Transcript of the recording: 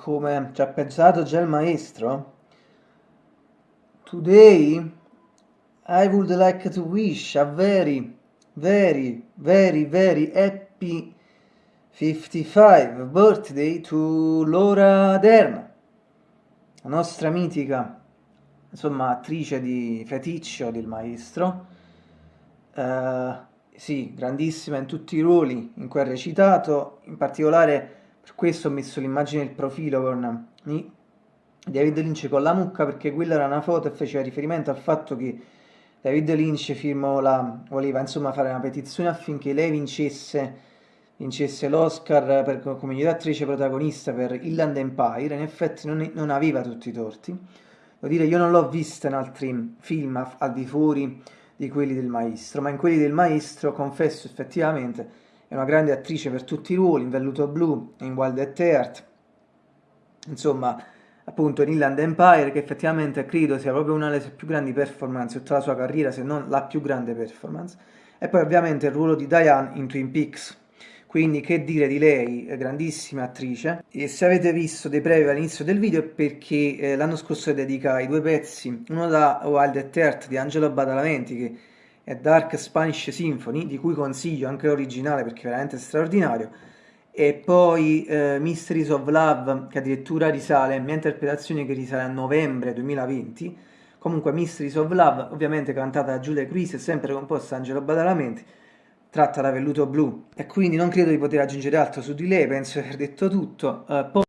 come ci ha pensato già il maestro, today I would like to wish a very, very, very, very happy 55 birthday to Laura Derna, la nostra mitica, insomma, attrice di feticcio del maestro. Uh, sì, grandissima in tutti i ruoli in cui ha recitato, in particolare per questo ho messo l'immagine del profilo con David Lynch con la mucca perché quella era una foto e faceva riferimento al fatto che David Lynch la, voleva insomma fare una petizione affinché lei vincesse, vincesse l'Oscar per, come miglior attrice protagonista per Inland Empire, in effetti non, non aveva tutti i torti. Devo dire, io non l'ho vista in altri film al di fuori di quelli del maestro, ma in quelli del maestro confesso effettivamente è una grande attrice per tutti i ruoli, in Velluto Blu, in Wild at Heart, insomma, appunto in Inland Empire, che effettivamente credo sia proprio una delle più grandi performance di tutta la sua carriera, se non la più grande performance. E poi ovviamente il ruolo di Diane in Twin Peaks. Quindi che dire di lei, grandissima attrice. E se avete visto dei brevi all'inizio del video è perché eh, l'anno scorso dedicai due pezzi, uno da Wild at Heart di Angelo Badalamenti, che è Dark Spanish Symphony, di cui consiglio anche l'originale perché è veramente straordinario, e poi eh, Mysteries of Love, che addirittura risale, mia interpretazione che risale a novembre 2020, comunque Mysteries of Love, ovviamente cantata da Giulia Cruise e sempre composta da Angelo Badalamenti, tratta da Velluto Blu, e quindi non credo di poter aggiungere altro su di lei, penso di aver detto tutto. Uh,